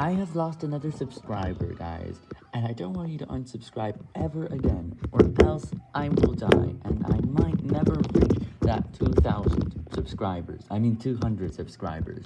I have lost another subscriber, guys, and I don't want you to unsubscribe ever again, or else I will die, and I might never reach that 2,000 subscribers, I mean 200 subscribers.